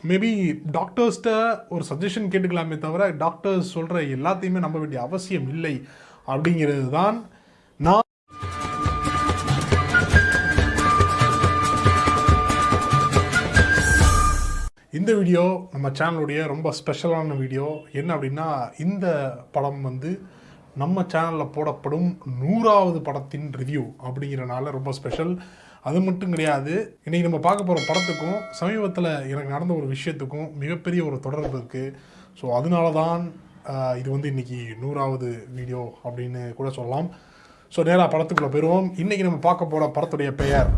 Maybe டாக்டர்ஸ்கிட்ட ஒரு suggestion கேட்டுக்கலாமே தவிர doctors சொல்கிற எல்லாத்தையுமே நம்ப வேண்டிய அவசியம் இல்லை அப்படிங்கிறது தான் நான் இந்த வீடியோ நம்ம சேனலுடைய ரொம்ப ஸ்பெஷலான வீடியோ என்ன அப்படின்னா இந்த படம் வந்து நம்ம சேனலில் போடப்படும் நூறாவது படத்தின் ரிவ்யூ அப்படிங்கிறனால ரொம்ப ஸ்பெஷல் அது மட்டும் கிடையாது. இன்றைக்கி நம்ம பார்க்க போகிற படத்துக்கும் சமீபத்தில் எனக்கு நடந்த ஒரு விஷயத்துக்கும் மிகப்பெரிய ஒரு தொடர்பு இருக்குது ஸோ அதனால தான் இது வந்து இன்றைக்கி நூறாவது வீடியோ அப்படின்னு கூட சொல்லலாம். ஸோ நேராக படத்துக்குள்ளே போயிடுவோம் இன்றைக்கி நம்ம பார்க்க போகிற படத்துடைய பெயர்.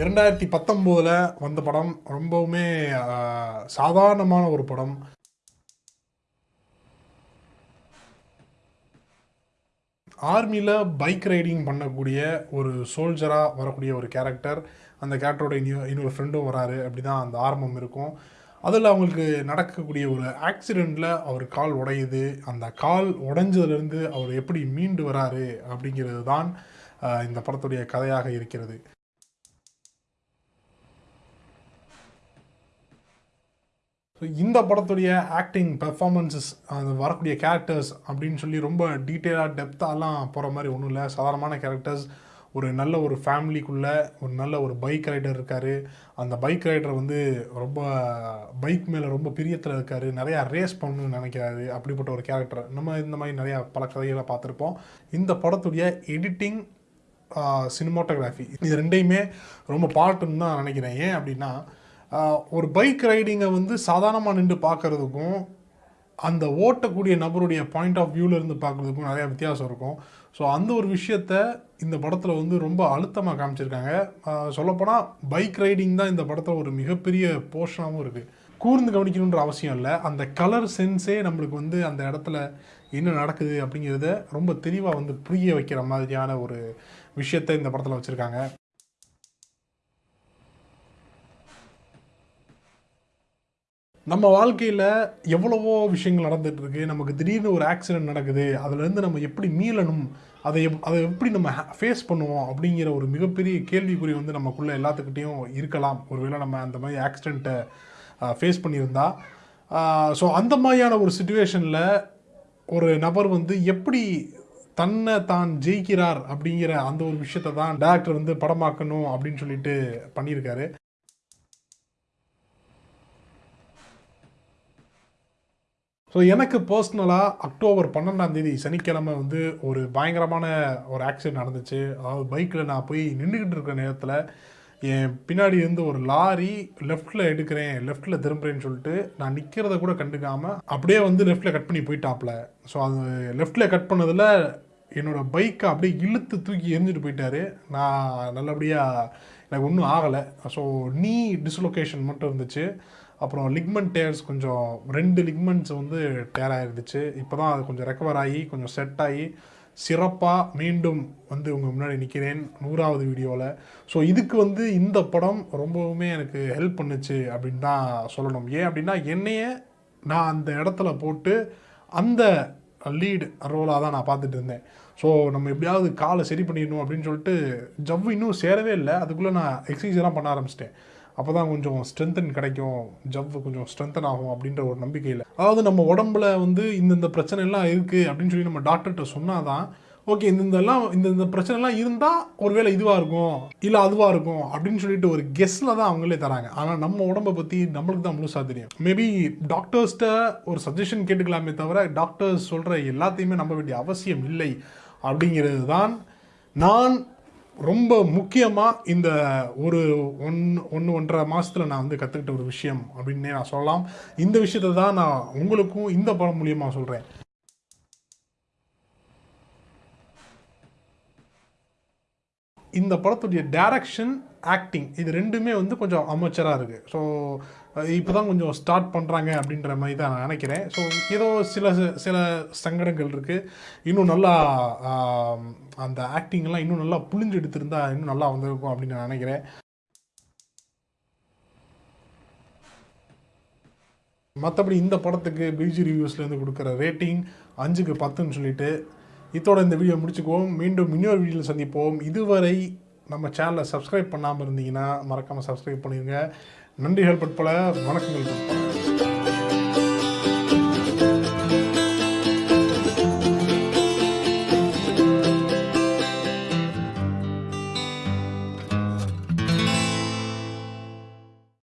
இரண்டாயிரத்தி பத்தொம்போதில் வந்த படம் ரொம்பவுமே சாதாரணமான ஒரு படம். ஆர்மியில் பைக் ரைடிங் பண்ணக்கூடிய ஒரு சோல்ஜராக வரக்கூடிய ஒரு கேரக்டர் அந்த கேரக்டரோட இன்னொரு இன்னொரு ஃப்ரெண்டும் வராரு. அப்படி தான் அந்த ஆரம்பம் இருக்கும். அதில் அவங்களுக்கு நடக்கக்கூடிய ஒரு ஆக்சிடெண்ட்டில் அவர் கால் உடையுது. அந்த கால் உடைஞ்சதுலேருந்து அவர் எப்படி மீண்டு வராரு அப்படிங்கிறது தான் இந்த படத்துடைய கதையாக இருக்கிறது. ஸோ இந்த படத்துடைய ஆக்டிங் பெர்ஃபார்மன்ஸஸ் அது வரக்கூடிய கேரக்டர்ஸ் அப்படின்னு சொல்லி ரொம்ப டீட்டெயிலாக டெப்த்தாலாம் போகிற மாதிரி ஒன்றும் இல்லை. சாதாரணமான கேரக்டர்ஸ் ஒரு நல்ல ஒரு ஃபேமிலிக்குள்ளே ஒரு நல்ல ஒரு பைக் ரைடர் இருக்கார். அந்த பைக் ரைடர் வந்து ரொம்ப பைக் மேலே ரொம்ப பிரியத்தில் இருக்கார். நிறையா ரேஸ் பண்ணணும்னு நினைக்கிறாரு. அப்படிப்பட்ட ஒரு கேரக்டர் நம்ம இந்த மாதிரி நிறையா பல கதைகளை பார்த்துருப்போம். இந்த படத்துடைய எடிட்டிங் சினிமாட்டோகிராஃபி இது ரெண்டையுமே ரொம்ப பாட்டுன்னு தான் நினைக்கிறேன். ஏன் அப்படின்னா ஒரு பைக் ரைடிங்கை வந்து சாதாரணமாக நின்று பார்க்குறதுக்கும் அந்த ஓட்டக்கூடிய நபருடைய பாயிண்ட் ஆஃப் இருந்து பார்க்குறதுக்கும் நிறையா வித்தியாசம் இருக்கும். ஸோ அந்த ஒரு விஷயத்த இந்த படத்தில் வந்து ரொம்ப அழுத்தமாக காமிச்சிருக்காங்க. சொல்லப்போனால் பைக் ரைடிங் தான் இந்த படத்தில் ஒரு மிகப்பெரிய போர்ஷனாகவும் இருக்குது கூர்ந்து கவனிக்கணுன்ற அவசியம் இல்லை. அந்த கலர் சென்ஸே நம்மளுக்கு வந்து அந்த இடத்துல என்ன நடக்குது அப்படிங்கிறத ரொம்ப தெளிவாக வந்து புரிய வைக்கிற மாதிரியான ஒரு விஷயத்தை இந்த படத்தில் வச்சுருக்காங்க. நம்ம வாழ்க்கையில் எவ்வளவோ விஷயங்கள் நடந்துட்டு இருக்கு நமக்கு திடீர்னு ஒரு ஆக்சிடென்ட் நடக்குது. அதுலேருந்து நம்ம எப்படி மீளணும்? அதை எப் அதை எப்படி நம்ம ஃபேஸ் பண்ணுவோம்? அப்படிங்கிற ஒரு மிகப்பெரிய கேள்விக்குறி வந்து நமக்குள்ளே எல்லாத்துக்கிட்டேயும் இருக்கலாம். ஒருவேளை நம்ம அந்த மாதிரி ஆக்சிடெண்ட்டை ஃபேஸ் பண்ணியிருந்தா. ஸோ அந்த மாதிரியான ஒரு சுச்சுவேஷனில் ஒரு நபர் வந்து எப்படி தன்னை தான் ஜெயிக்கிறார் அப்படிங்கிற அந்த ஒரு விஷயத்தை தான் டேரக்டர் வந்து படமாக்கணும் அப்படின்னு சொல்லிட்டு பண்ணியிருக்காரு. ஸோ எனக்கு பர்சனலாக அக்டோபர் பன்னெண்டாம் தேதி சனிக்கிழமை வந்து ஒரு பயங்கரமான ஒரு ஆக்சிடென்ட் நடந்துச்சு. அதாவது பைக்கில் நான் போய் நின்றுக்கிட்டு இருக்கிற நேரத்தில் என் பின்னாடி இருந்து ஒரு லாரி லெஃப்ட்டில் எடுக்கிறேன் லெஃப்ட்டில் திரும்புறேன்னு சொல்லிட்டு நான் நிற்கிறத கூட கண்டுக்காமல் அப்படியே வந்து லெஃப்ட்டில் கட் பண்ணி போயிட்டாப்ல. ஸோ அது லெஃப்ட்டில் கட் பண்ணதில் என்னோடய பைக்கை அப்படியே இழுத்து தூக்கி எரிஞ்சிட்டு போயிட்டாரு. நான் நல்லபடியாக எனக்கு ஒன்றும் ஆகலை. ஸோ நீ டிஸ்லொகேஷன் மட்டும் இருந்துச்சு. அப்புறம் லிக்மெண்ட் டேர்ஸ் கொஞ்சம் ரெண்டு லிக்மெண்ட்ஸ் வந்து டேர் ஆகிருந்துச்சு இப்போ தான் அது கொஞ்சம் ரெக்கவர் ஆகி கொஞ்சம் செட் ஆகி சிறப்பாக மீண்டும் வந்து உங்கள் முன்னாடி நிற்கிறேன் நூறாவது வீடியோவில் ஸோ இதுக்கு வந்து இந்த படம் ரொம்பவுமே எனக்கு ஹெல்ப் பண்ணுச்சு அப்படின்னு தான் சொல்லணும். ஏன் அப்படின்னா என்னையே நான் அந்த இடத்துல போட்டு அந்த லீடு ரோலாக தான் நான் பார்த்துட்டு இருந்தேன். ஸோ நம்ம எப்படியாவது காலை சரி பண்ணிடணும் அப்படின்னு சொல்லிட்டு ஜவ்வு இன்னும் சேரவே இல்லை. அதுக்குள்ளே நான் எக்ஸசைஸ்லாம் பண்ண ஆரம்பிச்சிட்டேன். அப்போ தான் கொஞ்சம் ஸ்ட்ரென்தன் கிடைக்கும். ஜவ்வு கொஞ்சம் ஸ்ட்ரென்தன் ஆகும் அப்படின்ற ஒரு நம்பிக்கையில். அதாவது நம்ம உடம்புல வந்து இந்தந்த பிரச்சனை எல்லாம் இருக்குது அப்படின்னு சொல்லி நம்ம டாக்டர்கிட்ட சொன்னால் தான் ஓகே இந்தந்தெல்லாம் இந்தந்த பிரச்சனைலாம் இருந்தால் ஒருவேளை இதுவாக இருக்கும் இல்லை அதுவாக இருக்கும் அப்படின்னு சொல்லிட்டு ஒரு கெஸ்ஸில் தான் அவங்களே தராங்க. ஆனால் நம்ம உடம்பை பற்றி நம்மளுக்கு தான் முழுசாக தெரியும். மேபி டாக்டர்ஸ்கிட்ட ஒரு சஜஷன் கேட்டுக்கலாமே தவிர டாக்டர்ஸ் சொல்கிற எல்லாத்தையுமே நம்ப வேண்டிய அவசியம் இல்லை அப்படிங்கிறது தான் நான் ரொம்ப முக்கியமாக இந்த ஒரு ஒன் ஒன்று ஒன்றரை மாதத்தில் நான் வந்து கற்றுக்கிட்ட ஒரு விஷயம் அப்படின்னே நான் சொல்லலாம். இந்த விஷயத்தை தான் நான் உங்களுக்கும் இந்த படம் மூலியமாக சொல்கிறேன் இந்த படத்துடைய டேரக்ஷன் ஆக்டிங் இது ரெண்டுமே வந்து கொஞ்சம் அமைச்சராக இருக்குது ஸோ இப்போ தான் கொஞ்சம் ஸ்டார்ட் பண்ணுறாங்க அப்படின்ற மாதிரி தான் நான் நினைக்கிறேன். ஸோ ஏதோ சில சில சங்கடங்கள் இருக்குது இன்னும் நல்லா அந்த ஆக்டிங்லாம் இன்னும் நல்லா புளிஞ்சு எடுத்திருந்தா இன்னும் நல்லா வந்திருக்கும் அப்படின்னு நான் நினைக்கிறேன். மற்றபடி இந்த படத்துக்கு பிஜி ரிவ்யூஸ்லேருந்து கொடுக்குற ரேட்டிங் அஞ்சுக்கு பத்துன்னு சொல்லிட்டு இதோட இந்த வீடியோ முடிச்சுக்குவோம். மீண்டும் இன்னொரு வீடியோவில் சந்திப்போம். இதுவரை நம்ம சேனலை சப்ஸ்கிரைப் பண்ணாமல் இருந்தீங்கன்னா மறக்காமல் சப்ஸ்கிரைப் பண்ணிடுங்க நன்றிகள் பட்பல வணக்கங்கள் பட்பல